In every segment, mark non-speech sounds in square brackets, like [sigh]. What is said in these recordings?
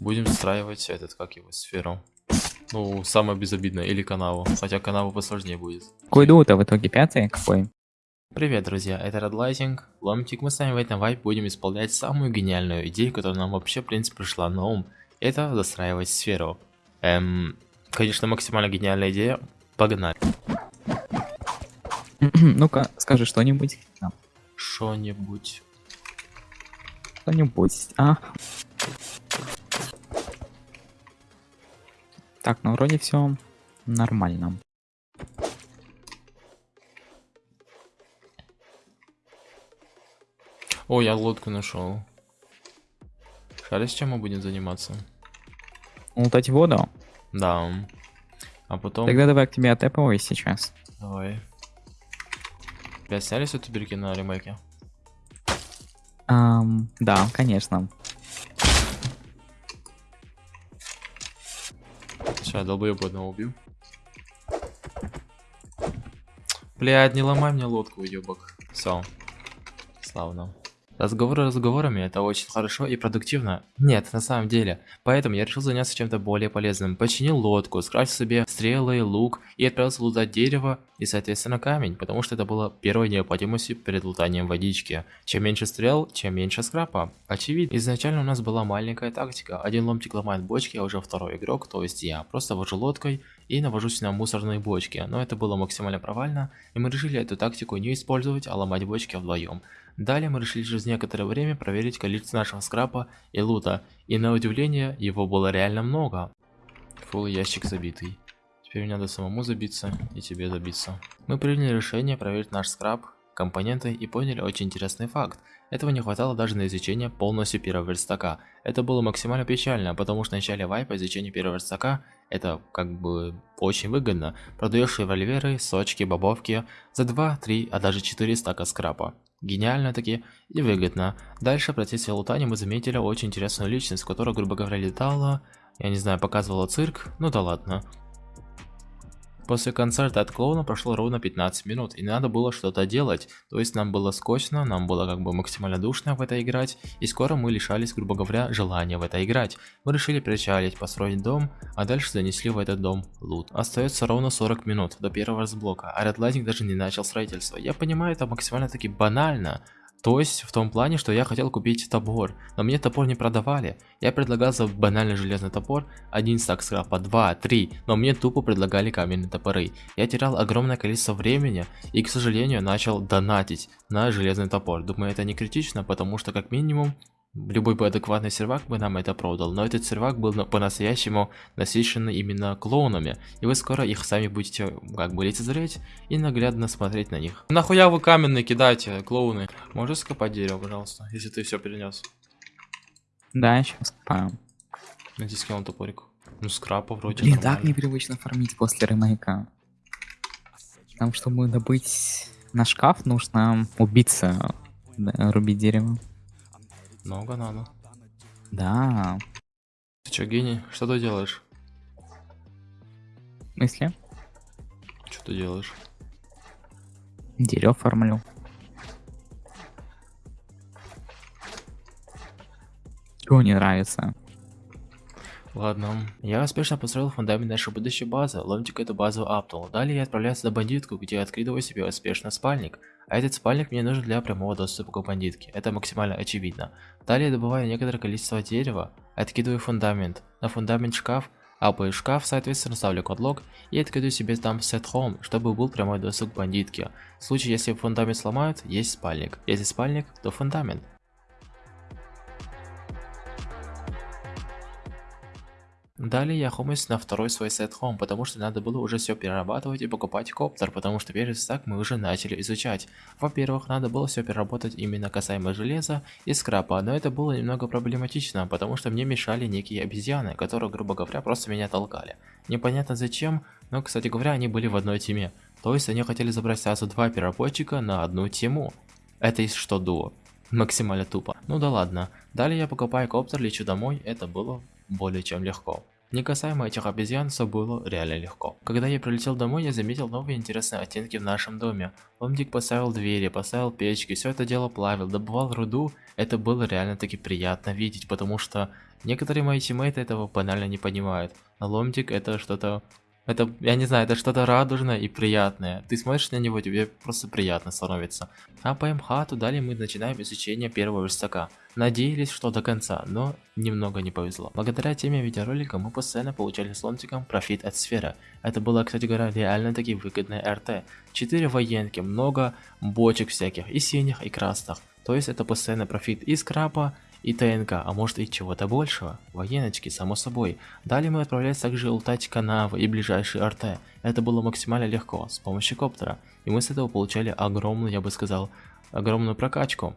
будем встраивать этот, как его, сферу. Ну, самое безобидное, или канаву. Хотя канаву посложнее будет. Какой дух-то в итоге пятый? Какой? Привет, друзья, это Red Lighting, Ломтик, мы с вами в этом вайп будем исполнять самую гениальную идею, которая нам вообще, в принципе, пришла на ум. Это застраивать сферу. Эм, конечно, максимально гениальная идея. Погнали. [clears throat] Ну-ка, скажи что-нибудь. Что-нибудь. Что-нибудь. А. Так, ну вроде все нормально. О, я лодку нашел. Шаришь, чем мы будем заниматься? Лутать воду? Да. А потом... Тогда давай к тебе отапывай сейчас. Давай. Опять сняли все туберки на ремейке? Um, да, конечно. Сейчас я долбоеб одного убью. Блядь, не ломай мне лодку, уебок. Все. Славно. Разговоры разговорами это очень хорошо и продуктивно. Нет, на самом деле. Поэтому я решил заняться чем-то более полезным. Починил лодку, скрафтил себе стрелы, лук и отправился лутать дерево и соответственно камень, потому что это было первой необходимостью перед лутанием водички. Чем меньше стрел, чем меньше скрапа. Очевидно. Изначально у нас была маленькая тактика. Один ломтик ломает бочки, а уже второй игрок, то есть я, просто вожу лодкой и навожусь на мусорные бочки. Но это было максимально провально, и мы решили эту тактику не использовать, а ломать бочки вдвоем. Далее мы решили через некоторое время проверить количество нашего скрапа и лута, и на удивление его было реально много. Фул ящик забитый. Теперь мне надо самому забиться и тебе забиться. Мы приняли решение проверить наш скраб, компоненты и поняли очень интересный факт. Этого не хватало даже на изучение полностью первого верстака. Это было максимально печально, потому что в начале вайпа изучение первого верстака это как бы очень выгодно. Продаешь револьверы, сочки, бобовки за 2, 3, а даже 4 стака скрапа. Гениально таки и выгодно. Дальше в процессе лутания мы заметили очень интересную личность, которая, грубо говоря, летала, я не знаю, показывала цирк, ну да ладно. После концерта от клоуна прошло ровно 15 минут, и надо было что-то делать. То есть нам было скучно, нам было как бы максимально душно в это играть, и скоро мы лишались, грубо говоря, желания в это играть. Мы решили причалить, построить дом, а дальше занесли в этот дом лут. Остается ровно 40 минут до первого разблока, а Red Lightning даже не начал строительство. Я понимаю, это максимально таки банально, то есть, в том плане, что я хотел купить топор, но мне топор не продавали. Я предлагал за банальный железный топор один стак скрапа, два, три, но мне тупо предлагали каменные топоры. Я терял огромное количество времени и, к сожалению, начал донатить на железный топор. Думаю, это не критично, потому что, как минимум, Любой бы адекватный сервак бы нам это продал, но этот сервак был по-настоящему насыщен именно клоунами, и вы скоро их сами будете как бы лицезреть и наглядно смотреть на них. Нахуя вы каменные кидаете, клоуны? Можешь скопать дерево, пожалуйста, если ты все перенес? Да, сейчас скопаю. Найди скинул топорик. Ну скрапа вроде Блин, так непривычно фармить после ремейка. Там, чтобы добыть на шкаф, нужно убиться, да, рубить дерево. Много надо. Да. Ты чё, гений? Что ты делаешь? В смысле? Что ты делаешь? Дерево формлю. Чего не нравится? Ладно. Я успешно построил фундамент нашей будущей базы, ломтик эту базу аптал. Далее я отправляюсь на бандитку, где открываю себе успешно спальник. А этот спальник мне нужен для прямого доступа к бандитке. Это максимально очевидно. Далее добываю некоторое количество дерева, откидываю фундамент. На фундамент шкаф, апаю шкаф, соответственно ставлю кодлог и откидываю себе там set home, чтобы был прямой доступ к бандитке. В случае, если фундамент сломают, есть спальник. Если спальник, то фундамент. Далее я хомусь на второй свой сет home, потому что надо было уже все перерабатывать и покупать коптер, потому что первый стак мы уже начали изучать. Во-первых, надо было все переработать именно касаемо железа и скрапа, но это было немного проблематично, потому что мне мешали некие обезьяны, которые, грубо говоря, просто меня толкали. Непонятно зачем, но, кстати говоря, они были в одной теме. То есть они хотели забрать сразу два переработчика на одну тему. Это из что дуо. Максимально тупо. Ну да ладно. Далее я покупаю коптер, лечу домой, это было более чем легко. Не касаемо этих обезьян, все было реально легко. Когда я прилетел домой, я заметил новые интересные оттенки в нашем доме. Ломтик поставил двери, поставил печки, все это дело плавил, добывал руду. Это было реально таки приятно видеть, потому что некоторые мои тиммейты этого банально не понимают. А ломтик это что-то это, я не знаю, это что-то радужное и приятное. Ты смотришь на него, тебе просто приятно становится. А по МХАТу далее мы начинаем изучение первого верстака. Надеялись, что до конца, но немного не повезло. Благодаря теме видеоролика мы постоянно получали с ломтиком профит от сферы. Это было, кстати говоря, реально таки выгодное РТ. 4 военки, много бочек всяких, и синих, и красных. То есть это постоянно профит из крапа, и ТНК, а может и чего-то большего. Военочки, само собой. Далее мы отправлялись также лутать канавы и ближайшие РТ. Это было максимально легко, с помощью коптера. И мы с этого получали огромную, я бы сказал, огромную прокачку.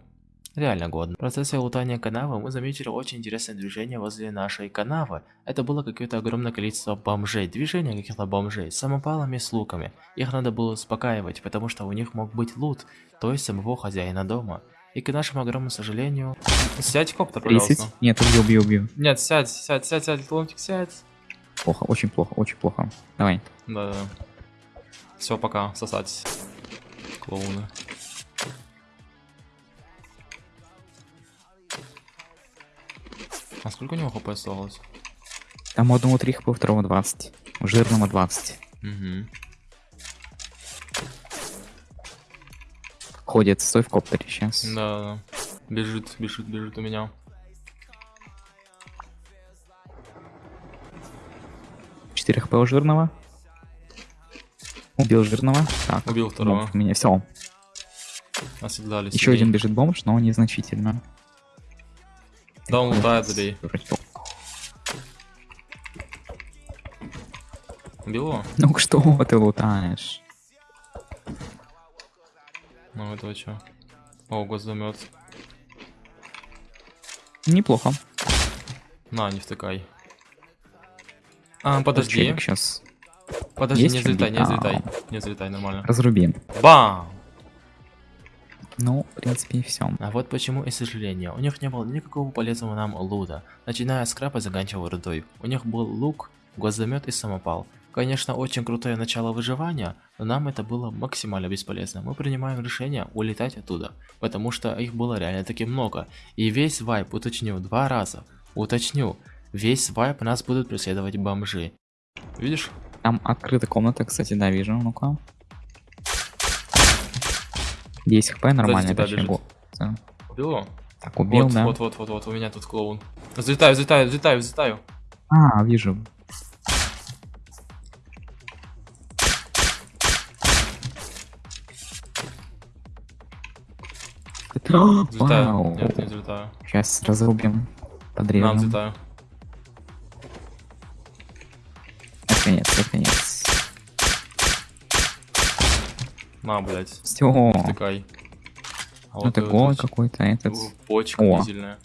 Реально годно. В процессе лутания канавы мы заметили очень интересное движение возле нашей канавы. Это было какое-то огромное количество бомжей, движение каких-то бомжей с самопалами с луками. Их надо было успокаивать, потому что у них мог быть лут, то есть самого хозяина дома. И к нашему огромному сожалению... Сядь, коптер, 30? пожалуйста. Нет, убью, убью, убью. Нет, сядь, сядь, сядь, сядь, ломтик, сядь. Плохо, очень плохо, очень плохо. Давай. Да, да. Все, пока, сосать. Клоуны. А сколько у него хп осталось? Там у одного 3 хп, у второго 20. У жирного 20. Угу. Ходит, стой в коптере сейчас. Да, да. Бежит, бежит, бежит у меня. Четыре хп у жирного. Убил жирного. Так, Убил второго. у меня все. Оседлали Еще один бежит бомж, но незначительно. Да, он лутает, забей. Убил его? Ну что ты лутаешь? Ну этого чё? О, госзамет. Неплохо. На, не втыкай. А, подожди. сейчас. Подожди, Есть не взлетай, не взлетай. Не взлетай, нормально. Разруби. Бам! Ну, в принципе, и все. А вот почему и сожаление. У них не было никакого полезного нам лута. Начиная с крапа, заканчивая рудой. У них был лук, гвоздомет и самопал. Конечно, очень крутое начало выживания, но нам это было максимально бесполезно. Мы принимаем решение улетать оттуда, потому что их было реально таки много. И весь вайп, уточню, два раза, уточню, весь вайп нас будут преследовать бомжи. Видишь? Там открыта комната, кстати, да, вижу. Ну-ка. 10 хп, нормально, тебя точнее. бежит. го- да. Убил его? Так, убил, вот, да. вот, вот, вот, вот, у меня тут клоун. Взлетаю, взлетаю, взлетаю, взлетаю. А, вижу. Взлетаю. Вау. Нет, не взлетаю. Сейчас разрубим. На, Подрежем. взлетаю. Наконец, наконец. На, блядь. Все. Втыкай. А Ну такой этот- какой-то этот. Почка О. дизельная.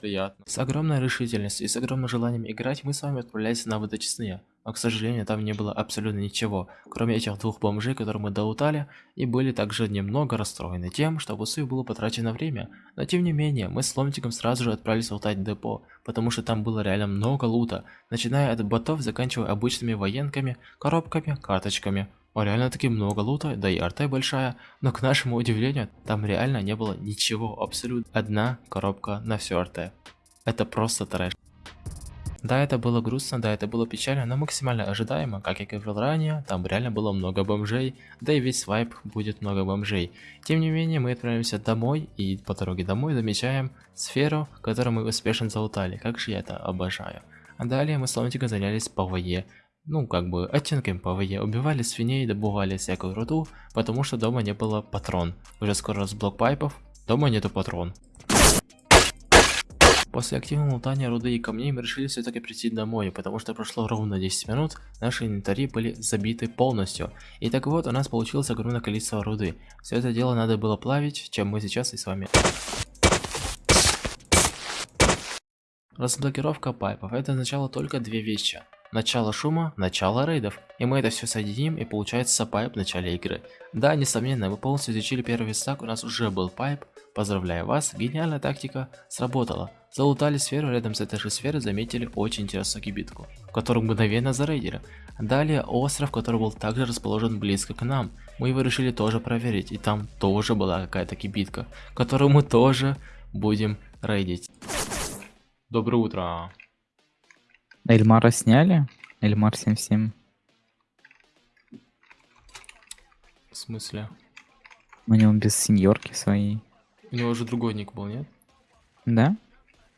Приятно. С огромной решительностью и с огромным желанием играть мы с вами отправлялись на водочистные. Но, к сожалению, там не было абсолютно ничего, кроме этих двух бомжей, которые мы доутали, и были также немного расстроены тем, что в усу было потрачено время. Но тем не менее, мы с Ломтиком сразу же отправились лутать депо, потому что там было реально много лута, начиная от ботов, заканчивая обычными военками, коробками, карточками. О, реально таки много лута, да и арте большая, но к нашему удивлению, там реально не было ничего, абсолютно одна коробка на все арте. Это просто трэш. Да, это было грустно, да, это было печально, но максимально ожидаемо, как я говорил ранее, там реально было много бомжей, да и весь вайп будет много бомжей. Тем не менее, мы отправимся домой, и по дороге домой замечаем сферу, которую мы успешно залутали, как же я это обожаю. А далее мы с Ломтиком занялись PvE, ну, как бы, оттенками PvE, убивали свиней, добывали всякую руду, потому что дома не было патрон. Уже скоро разблок пайпов, дома нету патрон. После активного лутания руды и камней мы решили все-таки прийти домой, потому что прошло ровно 10 минут, наши инвентари были забиты полностью. И так вот, у нас получилось огромное количество руды. Все это дело надо было плавить, чем мы сейчас и с вами разблокировка пайпов. Это означало только две вещи. Начало шума, начало рейдов. И мы это все соединим и получается пайп в начале игры. Да, несомненно, вы полностью изучили первый верстак, у нас уже был пайп. Поздравляю вас, гениальная тактика сработала. Залутали сферу, рядом с этой же сферой заметили очень интересную кибитку, которую мгновенно зарейдили. Далее остров, который был также расположен близко к нам. Мы его решили тоже проверить, и там тоже была какая-то кибитка, которую мы тоже будем рейдить. Доброе утро. Эльмара сняли? Эльмар 77. В смысле? У него без сеньорки своей. У него уже другой ник был, нет? Да?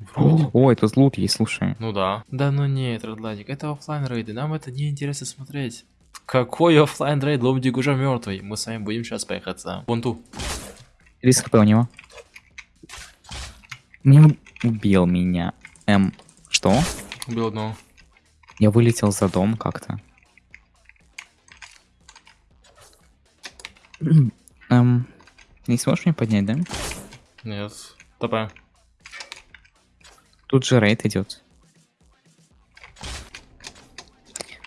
Вроде. Ой, тут лут есть, слушай. Ну да. Да ну нет, Родладик, это оффлайн рейды, нам это не интересно смотреть. Какой оффлайн рейд, Лобдик уже мертвый. Мы с вами будем сейчас поехаться. Вон ту. Риск хп у него. Не убил меня. Эм, что? Убил одного. Я вылетел за дом как-то. [clears throat] Эм, не сможешь меня поднять, да? Нет. ТП. Тут же рейд идет.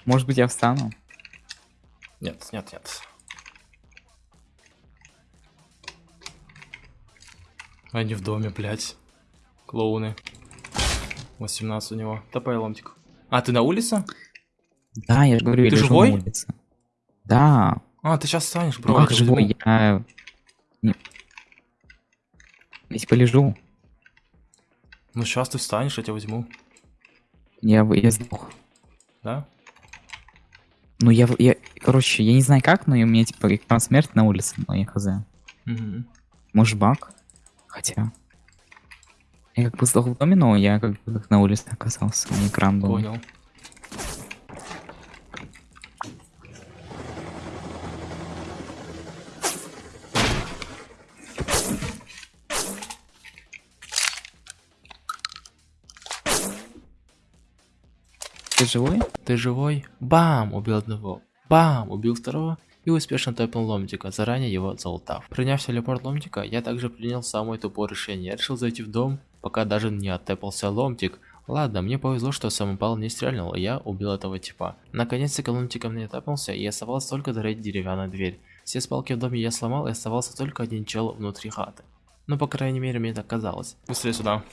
Может быть я встану? Нет, нет, нет. Они в доме, блядь. Клоуны. 18 у него. ТП ломтик. А, ты на улице? Да, я же говорю, я Ты лежу живой? на улице. Да, А, ты сейчас встанешь, ну бро. как я тебя живой, я... Не... Я типа лежу, Ну сейчас ты встанешь, я тебя возьму. я, я сдох. Да? Ну я, я, короче, я не знаю как, но у меня типа экран смерти на улице, но я хз. Угу. Может баг? Хотя... Я как бы сдох в доме, но я как бы на улице оказался, у меня экран был. Понял. Ты живой? Ты живой? Бам! Убил одного. Бам! Убил второго. И успешно топнул ломтика, заранее его залутав. Приняв телепорт ломтика, я также принял самое тупое решение. Я решил зайти в дом, пока даже не оттепался ломтик. Ладно, мне повезло, что самопал не стрельнул, и я убил этого типа. Наконец-то ломтиком не оттепался, и оставалось только дорыть деревянную дверь. Все спалки в доме я сломал, и оставался только один чел внутри хаты. Ну, по крайней мере, мне так казалось. Быстрее сюда.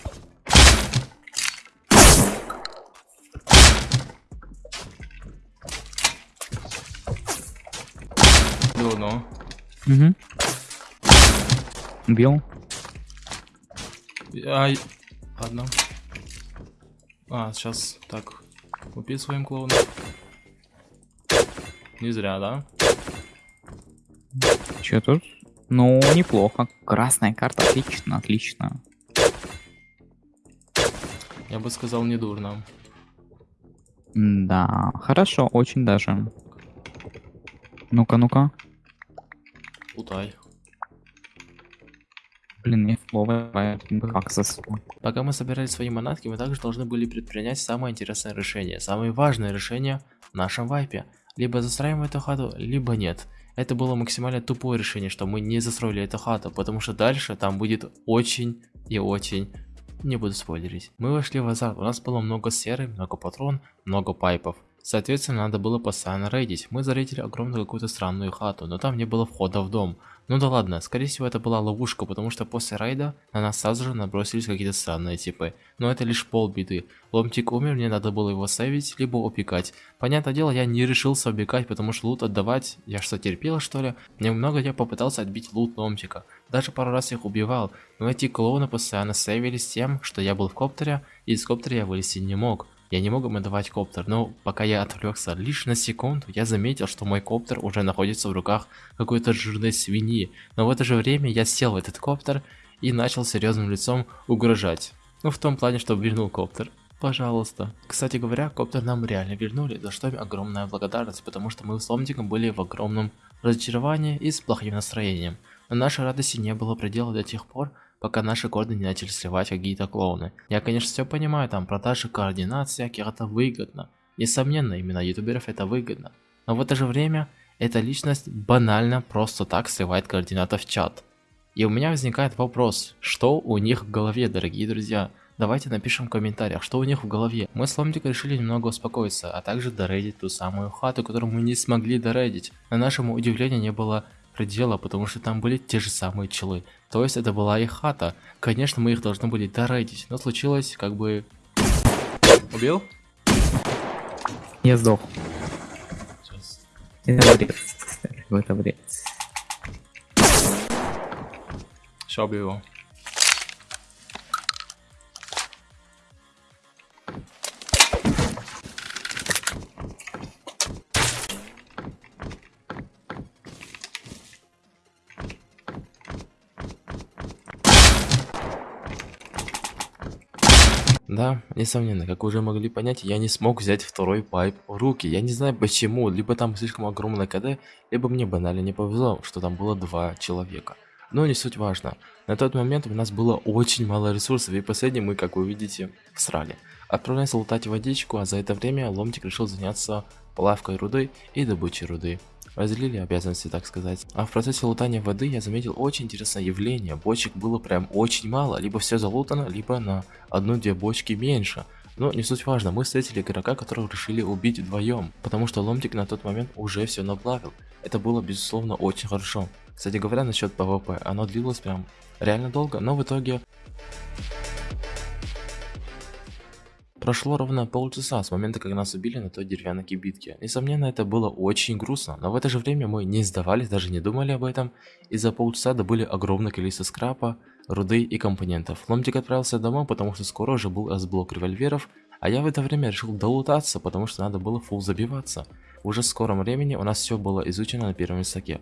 Убил одного. Угу. Убил? Ай, ладно. А, сейчас так. Купи своим клоуном. Не зря, да? Че тут? Ну, неплохо. Красная карта, отлично, отлично. Я бы сказал, не дурно. Да, хорошо, очень даже. Ну-ка, ну-ка. Путай. Блин, мне. Пока мы собирали свои манатки, мы также должны были предпринять самое интересное решение, самое важное решение в нашем вайпе. Либо застраиваем эту хату, либо нет. Это было максимально тупое решение, что мы не застроили эту хату, потому что дальше там будет очень и очень... Не буду спойлерить. Мы вошли в азарт, у нас было много серы, много патрон, много пайпов. Соответственно, надо было постоянно рейдить. Мы зарейдили огромную какую-то странную хату, но там не было входа в дом. Ну да ладно, скорее всего это была ловушка, потому что после рейда на нас сразу же набросились какие-то странные типы. Но это лишь полбеды. Ломтик умер, мне надо было его сейвить, либо упекать. Понятное дело, я не решился убегать, потому что лут отдавать, я что, терпел что ли? Немного я попытался отбить лут Ломтика. Даже пару раз их убивал, но эти клоуны постоянно сейвились тем, что я был в коптере, и из коптера я вылезти не мог. Я не мог им отдавать коптер, но пока я отвлекся лишь на секунду, я заметил, что мой коптер уже находится в руках какой-то жирной свиньи. Но в это же время я сел в этот коптер и начал серьезным лицом угрожать. Ну в том плане, что вернул коптер. Пожалуйста. Кстати говоря, коптер нам реально вернули, за что им огромная благодарность, потому что мы с Ломтиком были в огромном разочаровании и с плохим настроением. Но нашей радости не было предела до тех пор, пока наши коды не начали сливать какие-то клоуны. Я, конечно, все понимаю, там продажи координат всяких, это выгодно. Несомненно, именно ютуберов это выгодно. Но в это же время, эта личность банально просто так сливает координаты в чат. И у меня возникает вопрос, что у них в голове, дорогие друзья? Давайте напишем в комментариях, что у них в голове. Мы с Ломтиком решили немного успокоиться, а также дорейдить ту самую хату, которую мы не смогли дорейдить. На нашему удивлению не было предела, потому что там были те же самые челы. То есть это была их хата. Конечно, мы их должны были дорейдить, но случилось как бы... Убил? Я сдох. Сейчас. Это бред. Это бред. Сейчас убью его. Да, несомненно, как уже могли понять, я не смог взять второй пайп в руки. Я не знаю почему, либо там слишком огромное КД, либо мне банально не повезло, что там было два человека. Но не суть важно. На тот момент у нас было очень мало ресурсов, и последний мы, как вы видите, всрали. Отправляемся лутать водичку, а за это время Ломтик решил заняться плавкой руды и добычей руды. Разделили обязанности, так сказать. А в процессе лутания воды я заметил очень интересное явление. Бочек было прям очень мало. Либо все залутано, либо на одну-две бочки меньше. Но не суть важно, мы встретили игрока, которого решили убить вдвоем, потому что Ломтик на тот момент уже все наплавил. Это было безусловно очень хорошо. Кстати говоря, насчет PvP, оно длилось прям реально долго, но в итоге Прошло ровно полчаса с момента, как нас убили на той деревянной кибитке. Несомненно, это было очень грустно, но в это же время мы не сдавались, даже не думали об этом, и за полчаса добыли огромное количество скрапа, руды и компонентов. Ломтик отправился домой, потому что скоро уже был S-блок револьверов, а я в это время решил долутаться, потому что надо было фул забиваться. Уже в скором времени у нас все было изучено на первом стаке.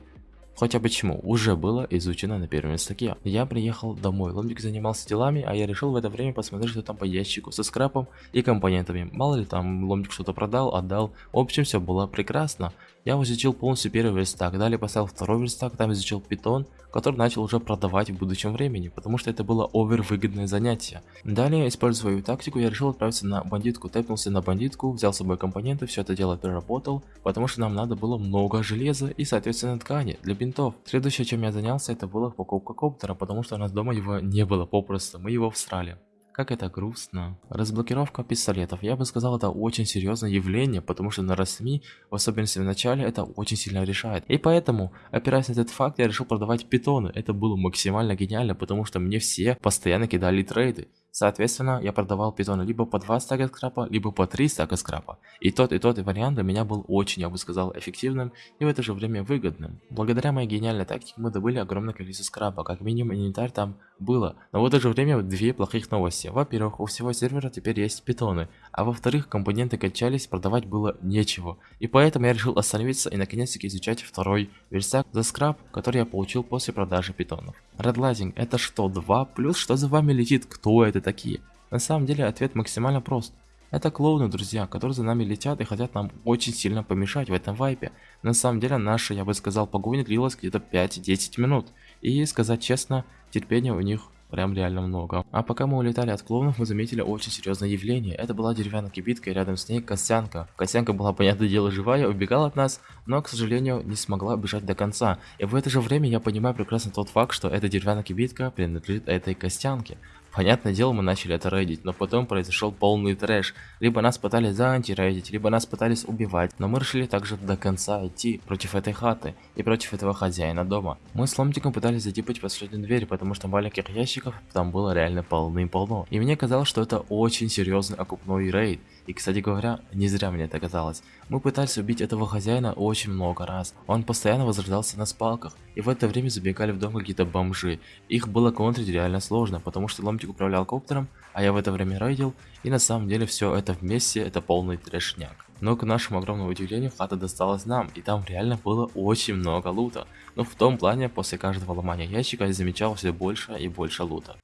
Хотя почему, уже было изучено на первом стаке. Я приехал домой, Ломбик занимался делами, а я решил в это время посмотреть, что там по ящику со скрапом и компонентами. Мало ли там Ломбик что-то продал, отдал. В общем, все было прекрасно. Я изучил полностью первый верстак, далее поставил второй верстак, там изучил питон, который начал уже продавать в будущем времени, потому что это было овервыгодное занятие. Далее, используя свою тактику, я решил отправиться на бандитку, тэпнулся на бандитку, взял с собой компоненты, все это дело переработал, потому что нам надо было много железа и соответственно ткани для бинтов. Следующее, чем я занялся, это была покупка коптера, потому что у нас дома его не было попросту, мы его всрали. Как это грустно. Разблокировка пистолетов. Я бы сказал, это очень серьезное явление, потому что на РСМИ, в особенности в начале, это очень сильно решает. И поэтому, опираясь на этот факт, я решил продавать питоны. Это было максимально гениально, потому что мне все постоянно кидали трейды. Соответственно, я продавал питоны либо по 2 стака скрапа, либо по 3 стака скрапа. И тот и тот вариант для меня был очень, я бы сказал, эффективным и в это же время выгодным. Благодаря моей гениальной тактике мы добыли огромное количество скрапа, как минимум инвентарь там было. Но в это же время две плохих новости. Во-первых, у всего сервера теперь есть питоны, а во-вторых, компоненты качались, продавать было нечего. И поэтому я решил остановиться и наконец-таки изучать второй верстак за скраб, который я получил после продажи питонов. Redlighting это что, 2 плюс? Что за вами летит? Кто это такие? На самом деле ответ максимально прост. Это клоуны, друзья, которые за нами летят и хотят нам очень сильно помешать в этом вайпе. На самом деле наша, я бы сказал, погоня длилась где-то 5-10 минут. И сказать честно, терпения у них Прям реально много. А пока мы улетали от клоунов, мы заметили очень серьезное явление. Это была деревянная кибитка и рядом с ней Костянка. Костянка была, понятное дело, живая, убегала от нас, но, к сожалению, не смогла бежать до конца. И в это же время я понимаю прекрасно тот факт, что эта деревянная кибитка принадлежит этой Костянке. Понятное дело, мы начали это рейдить, но потом произошел полный трэш. Либо нас пытались заантирейдить, либо нас пытались убивать, но мы решили также до конца идти против этой хаты и против этого хозяина дома. Мы с Ломтиком пытались затипать последнюю дверь, потому что маленьких ящиков там было реально полным-полно. И мне казалось, что это очень серьезный окупной рейд. И, кстати говоря, не зря мне это казалось. Мы пытались убить этого хозяина очень много раз. Он постоянно возрождался на спалках, и в это время забегали в дом какие-то бомжи. Их было контрить реально сложно, потому что Ломтик управлял коптером, а я в это время рейдил, и на самом деле все это вместе это полный трешняк. Но к нашему огромному удивлению хата досталась нам, и там реально было очень много лута. Но в том плане, после каждого ломания ящика я замечал все больше и больше лута.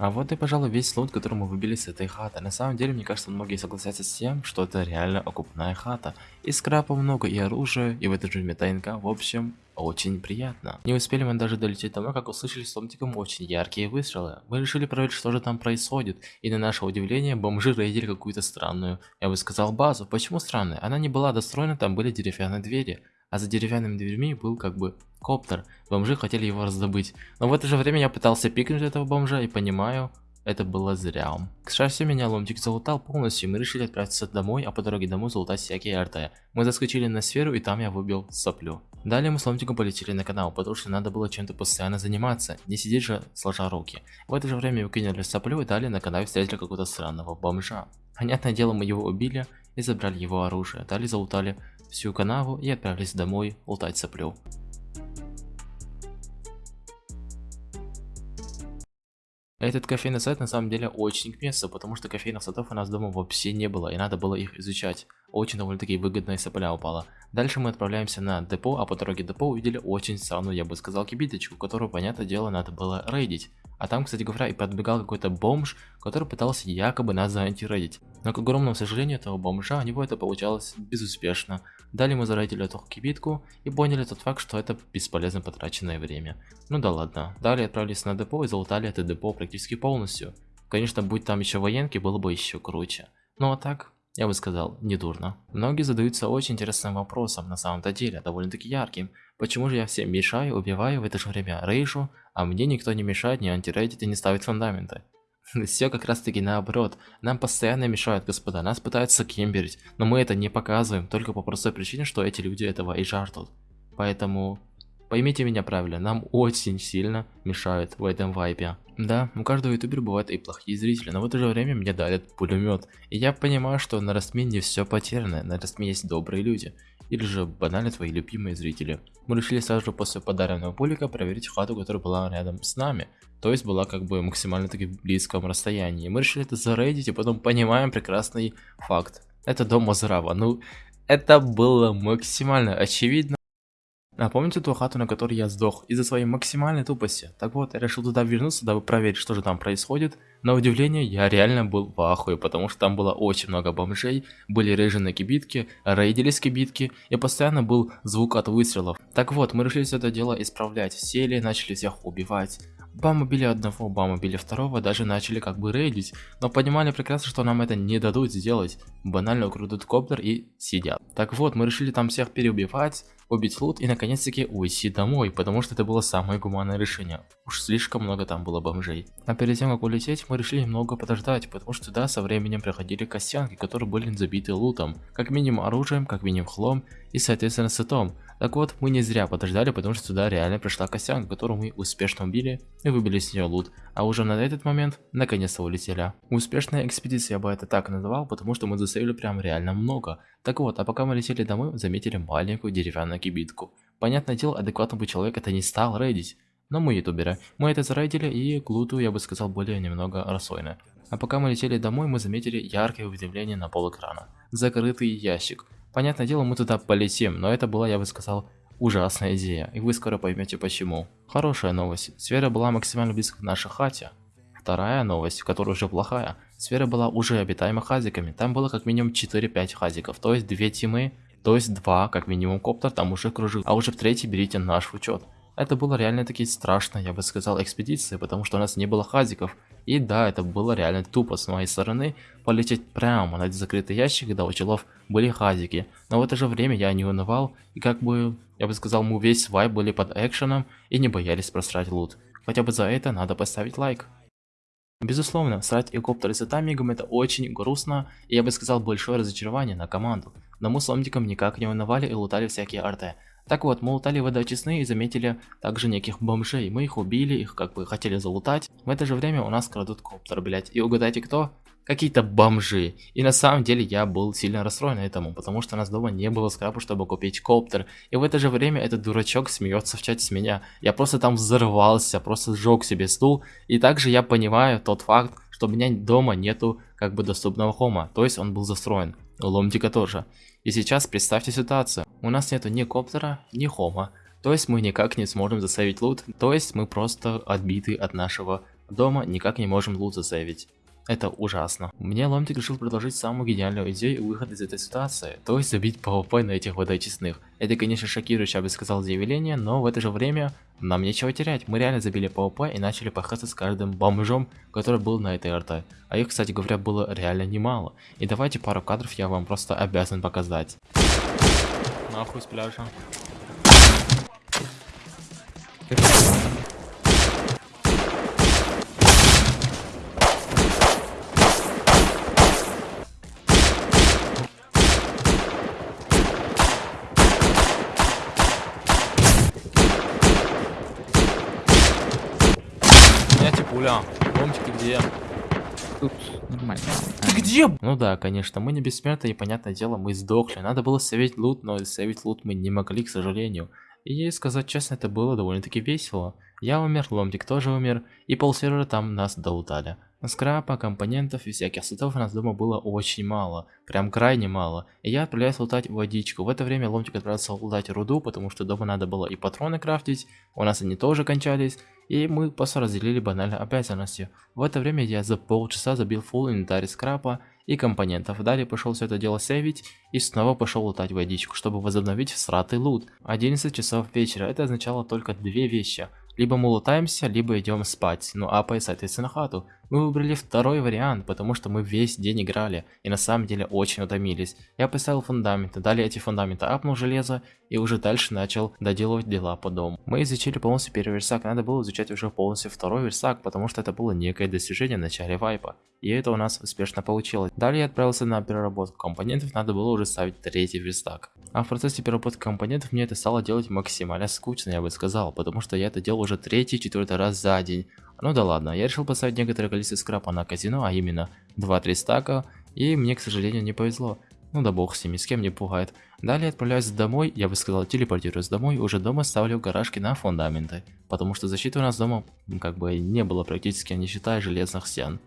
А вот и, пожалуй, весь лут, который мы выбили с этой хаты. На самом деле, мне кажется, многие согласятся с тем, что это реально окупная хата. И скрапа много, и оружия, и в это же ТНК. В общем, очень приятно. Не успели мы даже долететь домой, как услышали с Ломтиком очень яркие выстрелы. Мы решили проверить, что же там происходит, и на наше удивление бомжи рейдили какую-то странную, я бы сказал, базу. Почему странная? Она не была достроена, там были деревянные двери, а за деревянными дверьми был как бы коптер. Бомжи хотели его раздобыть. Но в это же время я пытался пикнуть этого бомжа и понимаю, это было зря. К счастью, меня ломтик залутал полностью, и мы решили отправиться домой, а по дороге домой залутать всякие РТ. Мы заскочили на сферу, и там я выбил соплю. Далее мы с ломтиком полетели на канал, потому что надо было чем-то постоянно заниматься, не сидеть же сложа руки. В это же время мы кинули соплю, и далее на канале встретили какого-то странного бомжа. Понятное дело, мы его убили и забрали его оружие. Далее залутали всю канаву и отправились домой лутать соплю. Этот кофейный сайт на самом деле очень к месту, потому что кофейных садов у нас дома вообще не было, и надо было их изучать. Очень довольно-таки выгодная сопля упала. Дальше мы отправляемся на депо, а по дороге депо увидели очень странную, я бы сказал, кибиточку, которую, понятное дело, надо было рейдить. А там, кстати говоря, и подбегал какой-то бомж, который пытался якобы нас заантирейдить. Но к огромному сожалению этого бомжа, у него это получалось безуспешно. Далее мы зарейдили эту кибитку и поняли тот факт, что это бесполезно потраченное время. Ну да ладно. Далее отправились на депо и залутали это депо практически полностью. Конечно, будь там еще военки, было бы еще круче. Ну а так, я бы сказал, недурно. Многие задаются очень интересным вопросом, на самом-то деле, довольно-таки ярким. Почему же я всем мешаю, убиваю, в это же время рейжу, а мне никто не мешает, не антирейдит и не ставит фундаменты? [laughs] Все как раз таки наоборот. Нам постоянно мешают, господа, нас пытаются кемберить, но мы это не показываем, только по простой причине, что эти люди этого и жаждут. Поэтому Поймите меня правильно, нам очень сильно мешают в этом вайпе. Да, у каждого ютубера бывают и плохие зрители, но в это же время мне дают пулемет. И я понимаю, что на Растме не все потеряно, на Растме есть добрые люди. Или же банально твои любимые зрители. Мы решили сразу же после подаренного пулика проверить хату, которая была рядом с нами. То есть была как бы максимально таки в близком расстоянии. Мы решили это зарейдить и потом понимаем прекрасный факт. Это дом Мазрава. Ну, это было максимально очевидно. А помните ту хату, на которой я сдох из-за своей максимальной тупости? Так вот, я решил туда вернуться, дабы проверить, что же там происходит. На удивление, я реально был в ахуе, потому что там было очень много бомжей, были рейжены кибитки, рейдились кибитки, и постоянно был звук от выстрелов. Так вот, мы решили все это дело исправлять, сели, начали всех убивать. Бам убили одного, бам убили второго, даже начали как бы рейдить, но понимали прекрасно, что нам это не дадут сделать. Банально украдут коптер и сидят. Так вот, мы решили там всех переубивать, убить лут и наконец-таки уйти домой, потому что это было самое гуманное решение. Уж слишком много там было бомжей. А перед тем как улететь, мы решили немного подождать, потому что туда со временем приходили костянки, которые были забиты лутом. Как минимум оружием, как минимум хлом и соответственно сетом. Так вот, мы не зря подождали, потому что сюда реально пришла костянка, которую мы успешно убили и выбили с нее лут. А уже на этот момент, наконец-то улетели. Успешная экспедиция, я бы это так называл, потому что мы засейвили прям реально много. Так вот, а пока мы летели домой, заметили маленькую деревянную кибитку. Понятное дело, адекватный бы человек это не стал рейдить. Но мы ютуберы. Мы это зарейдили и к луту, я бы сказал, более немного рассойно. А пока мы летели домой, мы заметили яркое уведомление на пол экрана. Закрытый ящик. Понятное дело, мы туда полетим, но это была, я бы сказал, ужасная идея, и вы скоро поймете почему. Хорошая новость. Сфера была максимально близко к нашей хате. Вторая новость, которая уже плохая. Сфера была уже обитаема хазиками. Там было как минимум 4-5 хазиков, то есть 2 тимы, то есть 2 как минимум коптер там уже кружил. А уже в третий берите наш учет. Это было реально таки страшно, я бы сказал, экспедиция, потому что у нас не было хазиков. И да, это было реально тупо с моей стороны полететь прямо на закрытый ящик, когда у челов были хазики. Но в это же время я не унывал, и как бы, я бы сказал, мы весь вайп были под экшеном и не боялись просрать лут. Хотя бы за это надо поставить лайк. Безусловно, срать геликоптер с таймингом это очень грустно, и я бы сказал большое разочарование на команду. Но мы с ломтиком никак не унывали и лутали всякие арты. Так вот, мы лутали вода честные и заметили также неких бомжей. Мы их убили, их как бы хотели залутать. В это же время у нас крадут коптер, блять. И угадайте кто? Какие-то бомжи. И на самом деле я был сильно расстроен этому, потому что у нас дома не было скрапа, чтобы купить коптер. И в это же время этот дурачок смеется в чате с меня. Я просто там взорвался, просто сжег себе стул. И также я понимаю тот факт, что у меня дома нету как бы доступного хома. То есть он был застроен. Ломтика тоже. И сейчас представьте ситуацию. У нас нету ни коптера, ни хома. То есть мы никак не сможем засейвить лут. То есть мы просто отбиты от нашего дома, никак не можем лут засейвить. Это ужасно. Мне Ломтик решил предложить самую гениальную идею выхода из этой ситуации, то есть забить PvP на этих водоочистных. Это, конечно, шокирующее, я бы сказал, заявление, но в это же время нам нечего терять. Мы реально забили PvP и начали пахаться с каждым бомжом, который был на этой РТ. А их, кстати говоря, было реально немало. И давайте пару кадров я вам просто обязан показать. Нахуй с пляжа. Где? Тут нормально. Ты где? Ну да, конечно, мы не бессмертны, и понятное дело, мы сдохли. Надо было сейвить лут, но сейвить лут мы не могли, к сожалению. И сказать честно, это было довольно-таки весело. Я умер, Ломтик тоже умер, и полсервера там нас долутали. Скрапа, компонентов и всяких сетов у нас дома было очень мало, прям крайне мало. И я отправляюсь лутать водичку. В это время Ломтик отправился лутать руду, потому что дома надо было и патроны крафтить, у нас они тоже кончались, и мы просто разделили банально обязанности. В это время я за полчаса забил full инвентарь скрапа и компонентов. Далее пошел все это дело сейвить и снова пошел лутать водичку, чтобы возобновить всратый лут. 11 часов вечера, это означало только две вещи. Либо мы лутаемся, либо идем спать, ну а по соответственно хату. Мы выбрали второй вариант, потому что мы весь день играли и на самом деле очень утомились. Я поставил фундаменты, далее эти фундаменты апнул железо и уже дальше начал доделывать дела по дому. Мы изучили полностью первый версак, надо было изучать уже полностью второй версак, потому что это было некое достижение в начале вайпа. И это у нас успешно получилось. Далее я отправился на переработку компонентов, надо было уже ставить третий верстак. А в процессе переработки компонентов мне это стало делать максимально скучно, я бы сказал, потому что я это делал уже третий-четвертый раз за день. Ну да ладно, я решил поставить некоторое количество скрапа на казино, а именно 2-3 стака, и мне, к сожалению, не повезло. Ну да бог с ними, с кем не пугает. Далее отправляюсь домой, я бы сказал телепортируюсь домой, уже дома ставлю гаражки на фундаменты, потому что защиты у нас дома как бы не было практически, не считая железных стен.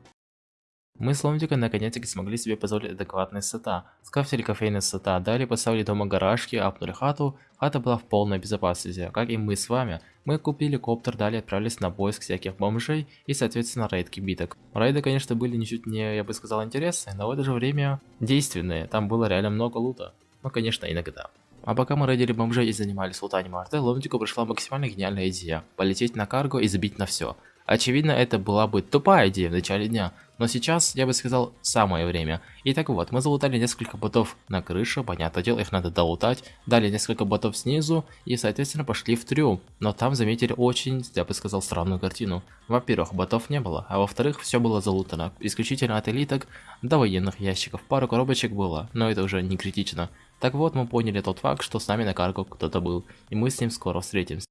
Мы с Ломтиком наконец-таки смогли себе позволить адекватные сета. Скрафтили кофейные сета, далее поставили дома гаражки, апнули хату. Хата была в полной безопасности, как и мы с вами. Мы купили коптер, далее отправились на поиск всяких бомжей и соответственно рейд кибиток. Рейды конечно были ничуть не, я бы сказал, интересные, но в это же время действенные. Там было реально много лута. Ну конечно иногда. А пока мы рейдили бомжей и занимались лутанием арте, Ломтику пришла максимально гениальная идея. Полететь на карго и забить на все. Очевидно, это была бы тупая идея в начале дня, но сейчас, я бы сказал, самое время. И так вот, мы залутали несколько ботов на крыше, понятное дело, их надо долутать. Дали несколько ботов снизу и, соответственно, пошли в трюм. Но там заметили очень, я бы сказал, странную картину. Во-первых, ботов не было, а во-вторых, все было залутано. Исключительно от элиток до военных ящиков. Пару коробочек было, но это уже не критично. Так вот, мы поняли тот факт, что с нами на карго кто-то был, и мы с ним скоро встретимся.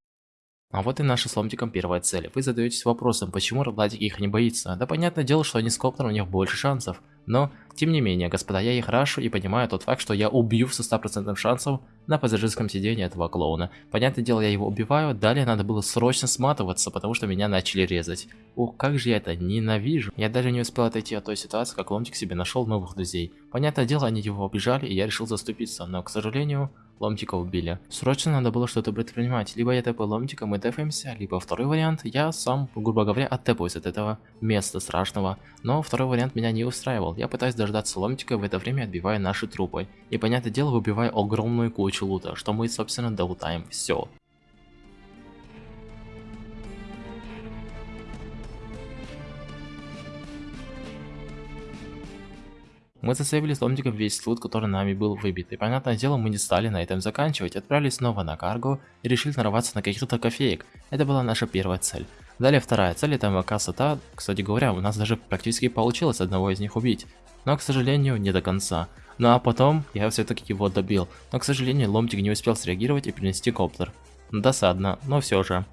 А вот и наша с Ломтиком первая цель. Вы задаетесь вопросом, почему Родлатик их не боится. Да понятное дело, что они с Коптером у них больше шансов. Но, тем не менее, господа, я их рашу и понимаю тот факт, что я убью со 100% шансов на пассажирском сидении этого клоуна. Понятное дело, я его убиваю, далее надо было срочно сматываться, потому что меня начали резать. Ух, как же я это ненавижу. Я даже не успел отойти от той ситуации, как Ломтик себе нашел новых друзей. Понятное дело, они его обижали, и я решил заступиться, но, к сожалению, Ломтика убили. Срочно надо было что-то предпринимать. Либо я тэпаю Ломтика, мы тэпаемся, либо второй вариант, я сам, грубо говоря, оттепаюсь от этого места страшного. Но второй вариант меня не устраивал. Я пытаюсь дождаться Ломтика, в это время отбивая наши трупы. И, понятное дело, выбивая огромную кучу лута, что мы, собственно, долутаем все. Мы засейвили с ломтиком весь лут, который нами был выбит, и понятное дело мы не стали на этом заканчивать, отправились снова на карго и решили нарваться на каких-то кофеек. Это была наша первая цель. Далее вторая цель это МВК Сата, кстати говоря, у нас даже практически получилось одного из них убить, но к сожалению не до конца. Ну а потом я все-таки его добил, но к сожалению ломтик не успел среагировать и принести коптер. Досадно, но все же.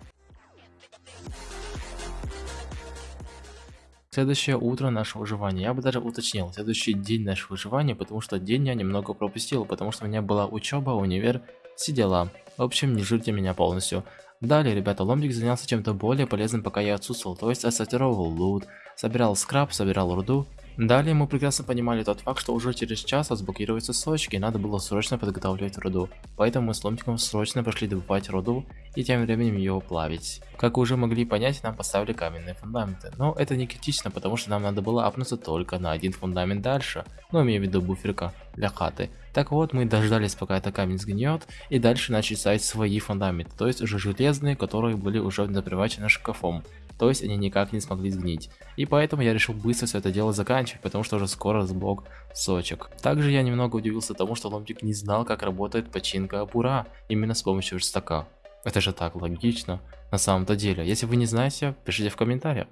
Следующее утро нашего выживания. Я бы даже уточнил, следующий день нашего выживания, потому что день я немного пропустил, потому что у меня была учеба, универ, все дела. В общем, не жирьте меня полностью. Далее, ребята, Ломбик занялся чем-то более полезным, пока я отсутствовал, то есть отсортировал лут, собирал скраб, собирал руду Далее мы прекрасно понимали тот факт, что уже через час разблокируются сочки, и надо было срочно подготавливать руду. Поэтому мы с ломтиком срочно пошли добывать руду и тем временем ее плавить. Как вы уже могли понять, нам поставили каменные фундаменты. Но это не критично, потому что нам надо было апнуться только на один фундамент дальше. Ну, имею в виду буферка для хаты. Так вот, мы дождались, пока этот камень сгниет, и дальше начали ставить свои фундаменты, то есть уже железные, которые были уже запривачены шкафом то есть они никак не смогли сгнить. И поэтому я решил быстро все это дело заканчивать, потому что уже скоро сблок сочек. Также я немного удивился тому, что ломтик не знал, как работает починка бура именно с помощью верстака. Это же так логично, на самом-то деле. Если вы не знаете, пишите в комментариях.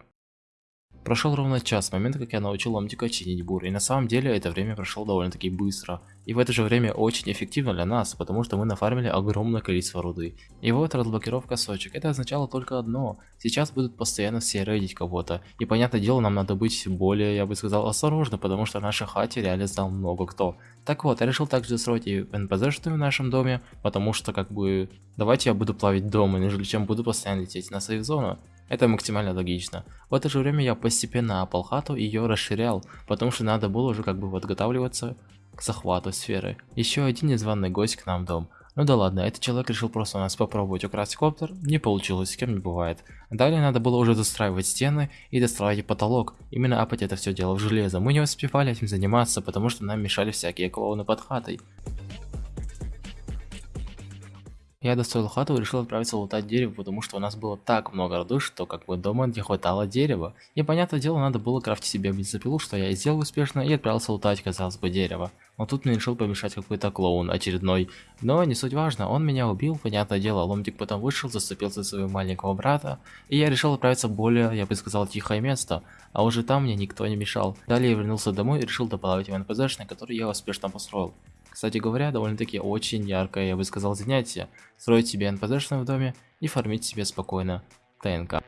Прошел ровно час с момента, как я научил Ломтика чинить бур, и на самом деле это время прошло довольно-таки быстро. И в это же время очень эффективно для нас, потому что мы нафармили огромное количество руды. И вот разблокировка сочек, это означало только одно, сейчас будут постоянно все рейдить кого-то. И понятное дело, нам надо быть более, я бы сказал, осторожно, потому что в нашей хате реально знал много кто. Так вот, я решил также строить и НПЗ-шную в нашем доме, потому что как бы, давайте я буду плавить дома, нежели чем буду постоянно лететь на сейф зону. Это максимально логично. В это же время я постепенно опал хату и ее расширял, потому что надо было уже как бы подготавливаться к захвату сферы. Еще один незваный гость к нам в дом. Ну да ладно, этот человек решил просто у нас попробовать украсть коптер, не получилось, с кем не бывает. Далее надо было уже достраивать стены и достраивать потолок, именно апать это все дело в железо. Мы не успевали этим заниматься, потому что нам мешали всякие клоуны под хатой. Я достроил хату и решил отправиться лутать дерево, потому что у нас было так много руды, что как бы дома не хватало дерева. И понятное дело, надо было крафтить себе бензопилу, что я и сделал успешно, и отправился лутать, казалось бы, дерево. Но тут мне решил помешать какой-то клоун очередной. Но не суть важно, он меня убил, понятное дело, ломтик потом вышел, заступился за своего маленького брата, и я решил отправиться в более, я бы сказал, тихое место, а уже там мне никто не мешал. Далее я вернулся домой и решил доплавать в НПЗшный, который я успешно построил. Кстати говоря, довольно-таки очень яркое, я бы сказал, занятие. Строить себе НПЗшную в доме и фармить себе спокойно ТНК.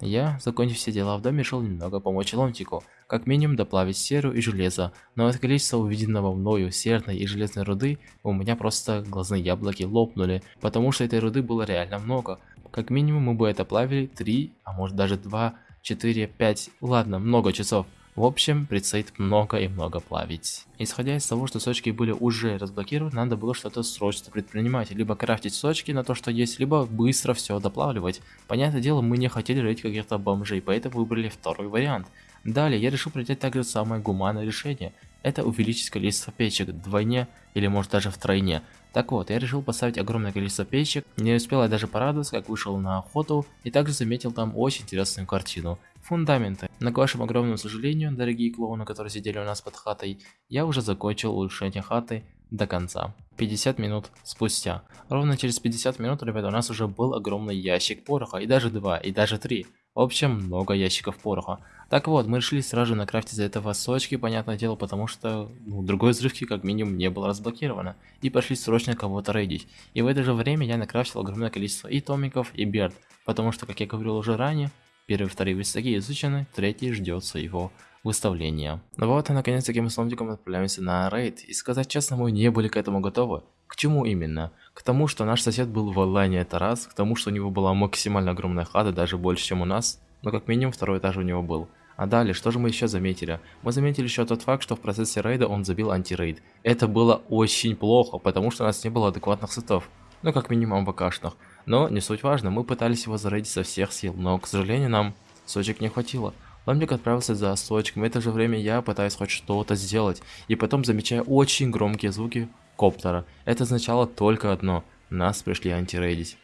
Я, закончив все дела в доме, решил немного помочь Ломтику, как минимум доплавить серу и железо, но от количества увиденного мною серной и железной руды у меня просто глазные яблоки лопнули, потому что этой руды было реально много. Как минимум мы бы это плавили 3, а может даже 2, 4, 5, ладно, много часов. В общем, предстоит много и много плавить. Исходя из того, что сочки были уже разблокированы, надо было что-то срочно предпринимать. Либо крафтить сочки на то, что есть, либо быстро все доплавливать. Понятное дело, мы не хотели рыть каких-то бомжей, поэтому выбрали второй вариант. Далее, я решил принять также самое гуманное решение. Это увеличить количество печек вдвойне или может даже втройне. Так вот, я решил поставить огромное количество печек, не успел я даже порадоваться, как вышел на охоту, и также заметил там очень интересную картину. Фундаменты. Но к вашему огромному сожалению, дорогие клоуны, которые сидели у нас под хатой, я уже закончил улучшение хаты до конца. 50 минут спустя. Ровно через 50 минут, ребята, у нас уже был огромный ящик пороха, и даже два, и даже три. В общем, много ящиков пороха. Так вот, мы решили сразу накрафтить за этого сочки, понятное дело, потому что ну, другой взрывки как минимум не было разблокировано. И пошли срочно кого-то рейдить. И в это же время я накрафтил огромное количество и томиков, и берд. Потому что, как я говорил уже ранее, первые и вторые верстаки изучены, третий ждет своего выставления. Ну вот и наконец-таки мы с Ломтиком отправляемся на рейд. И сказать честно, мы не были к этому готовы. К чему именно? К тому, что наш сосед был в онлайне это раз, к тому, что у него была максимально огромная хата, даже больше, чем у нас, но как минимум второй этаж у него был. А далее, что же мы еще заметили? Мы заметили еще тот факт, что в процессе рейда он забил антирейд. Это было очень плохо, потому что у нас не было адекватных сетов. Ну, как минимум ВКшных. Но не суть важно, мы пытались его зарейдить со всех сил, но, к сожалению, нам сочек не хватило. Ламбик отправился за сочком, в это же время я пытаюсь хоть что-то сделать, и потом замечаю очень громкие звуки коптера. Это означало только одно. Нас пришли антирейдить.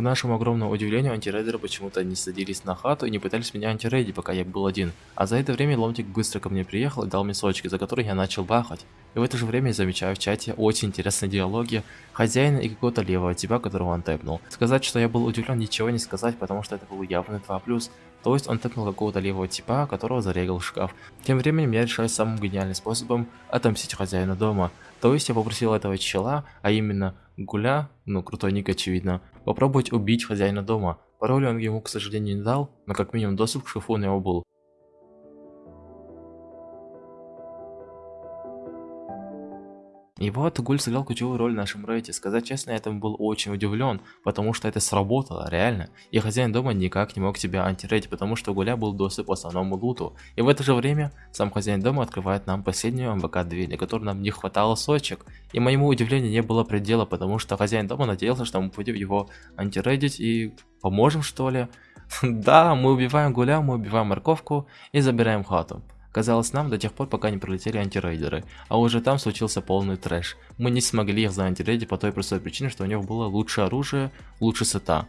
К нашему огромному удивлению, антирейдеры почему-то не садились на хату и не пытались меня антирейдить, пока я был один. А за это время Ломтик быстро ко мне приехал и дал мне сочки, за которые я начал бахать. И в это же время я замечаю в чате очень интересные диалоги хозяина и какого-то левого типа, которого он тэпнул. Сказать, что я был удивлен, ничего не сказать, потому что это был явный 2+. То есть он тэпнул какого-то левого типа, которого зарегал шкаф. Тем временем я решаю самым гениальным способом отомстить хозяину дома. То есть я попросил этого чела, а именно Гуля, ну крутой ник очевидно, попробовать убить хозяина дома. Пароль он ему, к сожалению, не дал, но как минимум доступ к шкафу у него был. И вот Гуль сыграл ключевую роль в нашем рейде. Сказать честно, я этому был очень удивлен, потому что это сработало, реально. И хозяин дома никак не мог тебя антирейдить, потому что у Гуля был доступ к основному луту. И в это же время сам хозяин дома открывает нам последнюю МВК-2, для которой нам не хватало сочек. И моему удивлению не было предела, потому что хозяин дома надеялся, что мы будем его антирейдить и поможем что ли. [laughs] Да, мы убиваем Гуля, мы убиваем морковку и забираем хату. Казалось нам до тех пор, пока не пролетели антирейдеры, а уже там случился полный трэш. Мы не смогли их заантирейдить по той простой причине, что у них было лучшее оружие, лучше сета.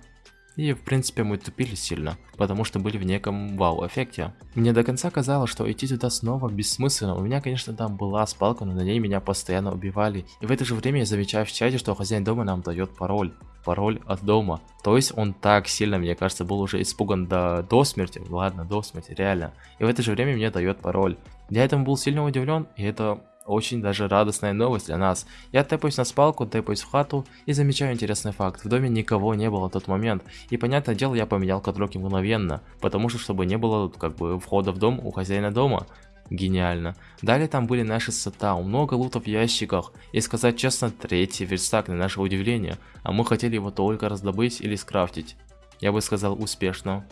И в принципе мы тупили сильно, потому что были в неком вау-эффекте. Мне до конца казалось, что идти туда снова бессмысленно. У меня, конечно, там была спалка, но на ней меня постоянно убивали. И в это же время я замечаю в чате, что хозяин дома нам дает пароль. Пароль от дома. То есть он так сильно, мне кажется, был уже испуган до, до смерти. Ладно, до смерти, реально. И в это же время мне дает пароль. Я этому был сильно удивлен, и это очень даже радостная новость для нас. Я тэпаюсь на спалку, тэпаюсь в хату и замечаю интересный факт. В доме никого не было в тот момент. И понятное дело, я поменял кадроки мгновенно. Потому что, чтобы не было как бы входа в дом у хозяина дома. Гениально. Далее там были наши сета, много лутов в ящиках. И сказать честно, третий верстак на наше удивление. А мы хотели его только раздобыть или скрафтить. Я бы сказал успешно.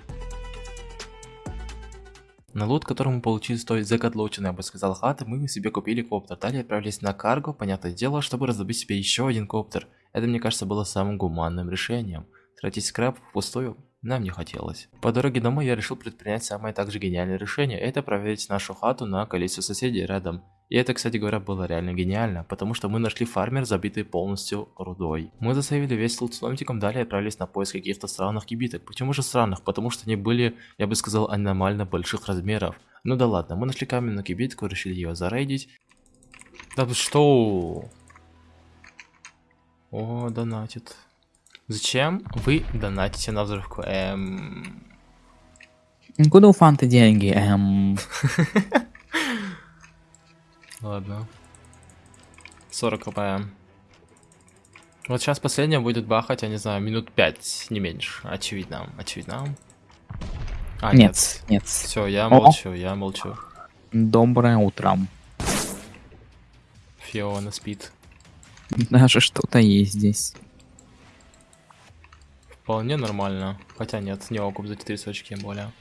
На лут, который мы получили стоит закотлоченной, я бы сказал, хаты, мы себе купили коптер. Далее отправились на карго, понятное дело, чтобы раздобыть себе еще один коптер. Это, мне кажется, было самым гуманным решением. Тратить скраб впустую нам не хотелось. По дороге домой я решил предпринять самое также гениальное решение, это проверить нашу хату на количество соседей рядом. И это, кстати говоря, было реально гениально, потому что мы нашли фармер, забитый полностью рудой. Мы засейвили весь лут с ломтиком, далее отправились на поиск каких-то странных кибиток. Почему же странных? Потому что они были, я бы сказал, аномально больших размеров. Ну да ладно, мы нашли каменную кибитку, решили ее зарейдить. Да что? О, донатит. Зачем вы донатите на взрывку? Эм... Куда у фанты деньги? Эм... [laughs] Ладно. 40 кпм. Вот сейчас последняя будет бахать, я не знаю, минут 5, не меньше. Очевидно, очевидно. А, нет, нет. нет. Все, я молчу, О. я молчу. Доброе утро. Фиона спит. Даже что-то есть здесь. Вполне нормально. Хотя нет, не окуп за 400 очки более.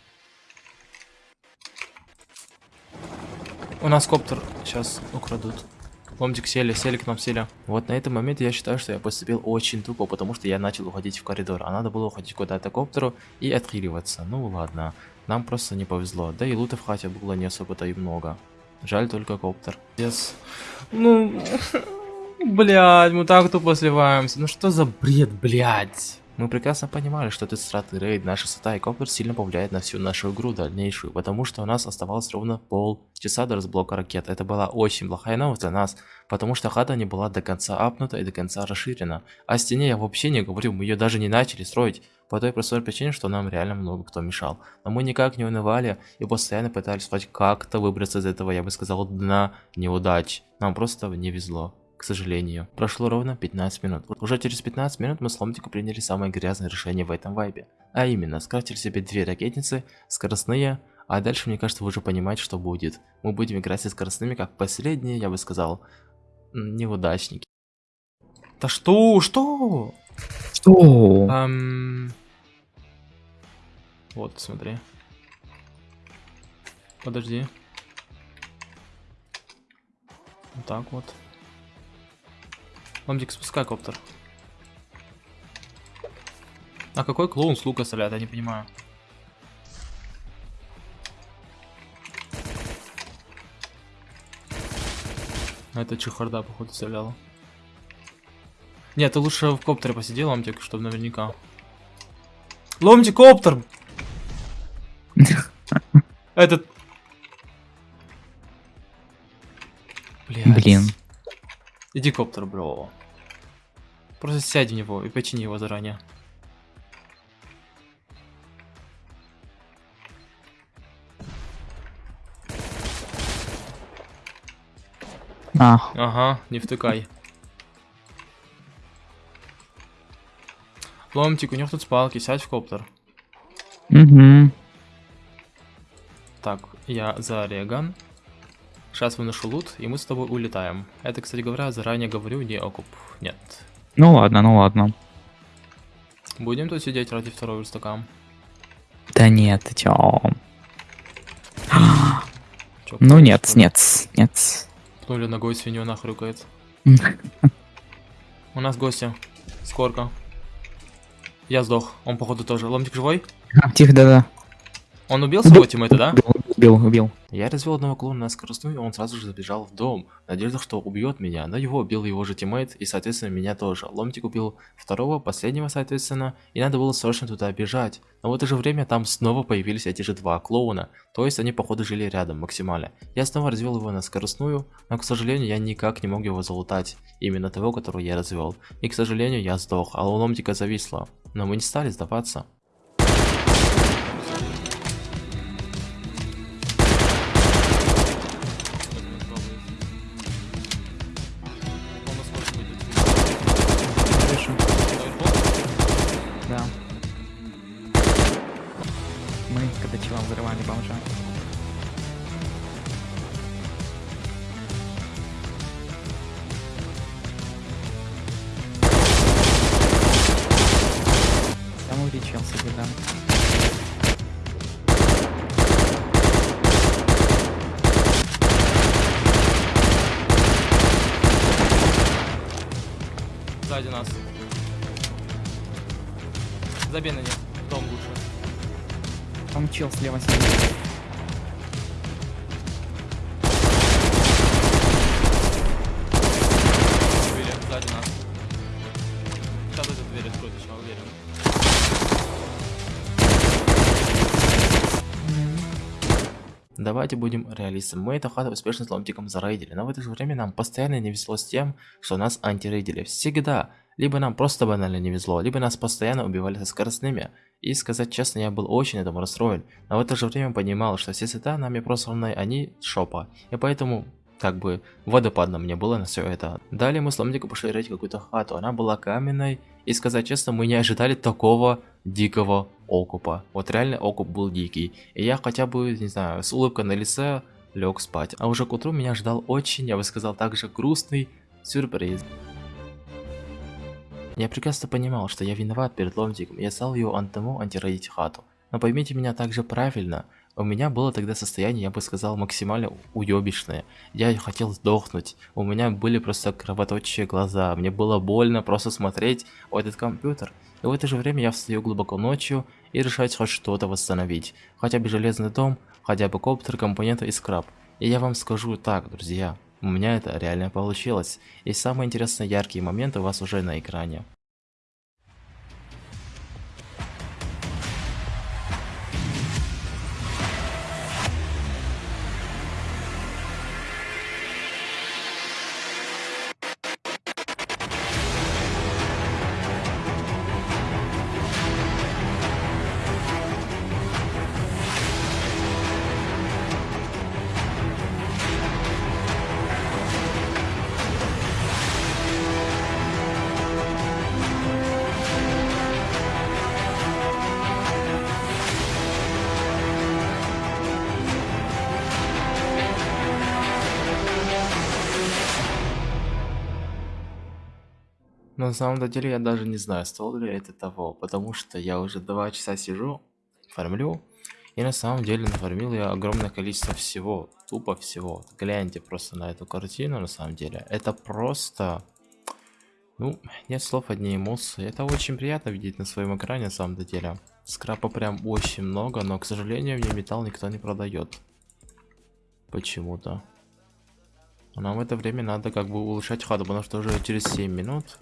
У нас коптер сейчас украдут. Ломтик сели, сели к нам сели. Вот на этом моменте я считаю, что я поступил очень тупо, потому что я начал уходить в коридор. А надо было уходить куда-то коптеру и отхиливаться. Ну ладно, нам просто не повезло. Да и лута в хате было не особо-то и много. Жаль только коптер. Yes. Ну, [laughs] блядь, мы так тупо сливаемся. Ну что за бред, блядь? Мы прекрасно понимали, что этот стратный рейд, наша сата и коптер сильно повлияет на всю нашу игру дальнейшую, потому что у нас оставалось ровно полчаса до разблока ракет. Это была очень плохая новость для нас, потому что хата не была до конца апнута и до конца расширена. О стене я вообще не говорю, мы ее даже не начали строить, по той простой причине, что нам реально много кто мешал. Но мы никак не унывали и постоянно пытались хоть как-то выбраться из этого, я бы сказал, дна неудач. Нам просто не везло к сожалению. Прошло ровно 15 минут. Уже через 15 минут мы с Ломтику приняли самое грязное решение в этом вайбе. А именно, скрафтили себе две ракетницы, скоростные, а дальше, мне кажется, вы уже понимаете, что будет. Мы будем играть со скоростными, как последние, я бы сказал, неудачники. Да что? Что? Что? Эм... Вот, смотри. Подожди. Вот так вот. Ломтик, спускай коптер. А какой клоун с лука стреляет, я не понимаю. А это чехарда, походу, стреляла. Нет, ты лучше в коптере посиди, ломтик, чтобы наверняка. Ломтик, коптер! [laughs] Этот... Блин. Иди коптер, бро. Просто сядь в него и почини его заранее. А. Ага, не втыкай. Ломтик, у него тут спалки, сядь в коптер. Угу. Так, я за Реган. Сейчас выношу лут, и мы с тобой улетаем. Это, кстати говоря, заранее говорю, не окуп. Нет. Ну ладно, ну ладно. Будем тут сидеть ради второго верстака? Да нет, ты чё? Чё, Ну нет, нет, нет. Пнули ногой свинью нахрюкает. [laughs] У нас гости. Скорка. Я сдох. Он, походу, тоже. Ломтик живой? Тихо, да-да. Он убил своего тиммейта, да? Убил, убил, убил. Я развел одного клона на скоростную, и он сразу же забежал в дом, в надежде, что убьет меня, но его убил его же тиммейт, и, соответственно, меня тоже. Ломтик убил второго, последнего, соответственно, и надо было срочно туда бежать. Но в это же время там снова появились эти же два клоуна, то есть они, походу, жили рядом максимально. Я снова развел его на скоростную, но, к сожалению, я никак не мог его залутать, именно того, которого я развел. И, к сожалению, я сдох, а у Ломтика зависло. Но мы не стали сдаваться. Когда чела взрывали бомжа. Чел слева сидит. Убили. Сзади нас. Сейчас эту дверь откроют, еще уверен. Давайте будем реалистами. Мы эту хату успешно с ломтиком зарейдили, но в это же время нам постоянно не везло с тем, что нас антирейдили. Всегда. Либо нам просто банально не везло, либо нас постоянно убивали со скоростными. И сказать честно, я был очень этому расстроен. Но в это же время понимал, что все цвета нами просланные, они шопа. И поэтому как бы водопадно мне было на все это. Далее мы с Ломтиком пошли рыть какую-то хату. Она была каменной. И сказать честно, мы не ожидали такого дикого окупа. Вот реально окуп был дикий. И я хотя бы, не знаю, с улыбкой на лице лег спать. А уже к утру меня ждал очень, я бы сказал, также грустный сюрприз. Я прекрасно понимал, что я виноват перед Ломтиком, я стал его антому антирейдить хату. Но поймите меня также правильно, у меня было тогда состояние, я бы сказал, максимально уебищное. Я хотел сдохнуть, у меня были просто кровоточие глаза, мне было больно просто смотреть в этот компьютер. И в это же время я встаю глубоко ночью и решаю хоть что-то восстановить. Хотя бы железный дом, хотя бы коптер, компоненты и скраб. И я вам скажу так, друзья, у меня это реально получилось. И самые интересные яркие моменты у вас уже на экране. На самом деле я даже не знаю, стоило ли это того, потому что я уже два часа сижу, фармлю, и на самом деле нафармил я огромное количество всего, тупо всего. Гляньте просто на эту картину, на самом деле. Это просто... Ну, нет слов, одни эмоции. Это очень приятно видеть на своем экране, на самом деле. Скрапа прям очень много, но, к сожалению, мне металл никто не продает. Почему-то. Нам в это время надо как бы улучшать хату, потому что уже через 7 минут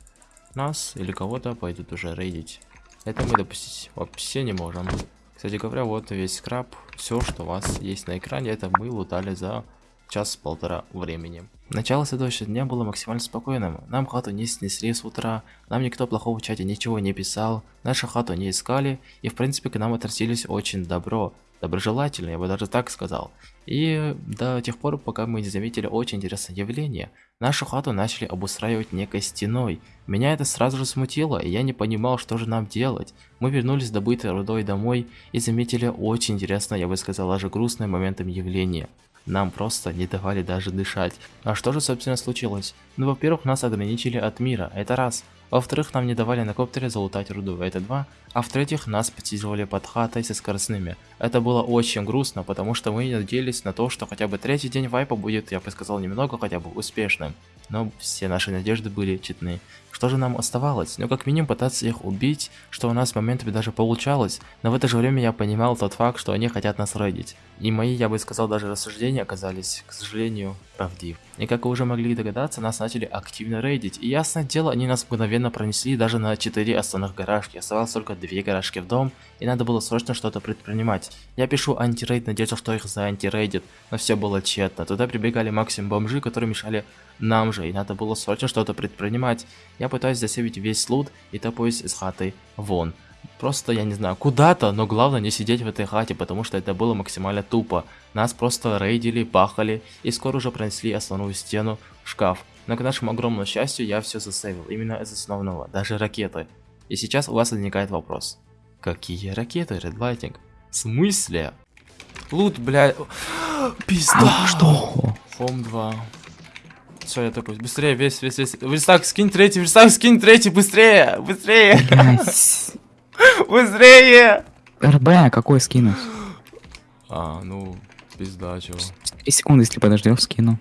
нас или кого-то пойдут уже рейдить. Это мы допустить вообще не можем. Кстати говоря, вот весь скраб, все, что у вас есть на экране, это мы лутали за час-полтора времени. Начало следующего дня было максимально спокойным. Нам хату не снесли с утра, нам никто плохого в чате ничего не писал, нашу хату не искали, и в принципе к нам относились очень добро, доброжелательно, я бы даже так сказал. И до тех пор, пока мы не заметили очень интересное явление. Нашу хату начали обустраивать некой стеной. Меня это сразу же смутило, и я не понимал, что же нам делать. Мы вернулись с добытой рудой домой и заметили очень интересное, я бы сказал, даже грустное моментом явление. Нам просто не давали даже дышать. А что же собственно случилось? Ну во-первых нас ограничили от мира, это раз. Во-вторых, нам не давали на коптере залутать руду, это два. А в-третьих, нас подсиживали под хатой со скоростными. Это было очень грустно, потому что мы надеялись на то, что хотя бы третий день вайпа будет, я бы сказал, немного хотя бы успешным. Но все наши надежды были читны. Что же нам оставалось? Ну, как минимум пытаться их убить, что у нас моментами даже получалось. Но в это же время я понимал тот факт, что они хотят нас рейдить. И мои, я бы сказал, даже рассуждения оказались, к сожалению, правдив. И как вы уже могли догадаться, нас начали активно рейдить. И ясное дело, они нас мгновенно пронесли даже на 4 основных гаражки. Оставалось только 2 гаражки в дом, и надо было срочно что-то предпринимать. Я пишу антирейд, надеялся, что их за антирейдит, но все было тщетно. Туда прибегали максимум бомжи, которые мешали нам же, и надо было срочно что-то предпринимать. Я пытаюсь засейвить весь лут и топаюсь из хаты вон. Просто, я не знаю, куда-то, но главное не сидеть в этой хате, потому что это было максимально тупо. Нас просто рейдили, пахали, и скоро уже пронесли основную стену в шкаф. Но к нашему огромному счастью, я все засейвил, именно из основного, даже ракеты. И сейчас у вас возникает вопрос. Какие ракеты, Red Lighting? В смысле? Лут, бля... [gasps] Пизда! Что? Фом 2. Все, я такой, быстрее, весь, весь, весь. Верстак, скинь третий, верстак, скинь третий, быстрее, быстрее, быстрее. РБ, какой скинуть? А, ну, пизда, чего. 3 секунды, если подождешь, скину.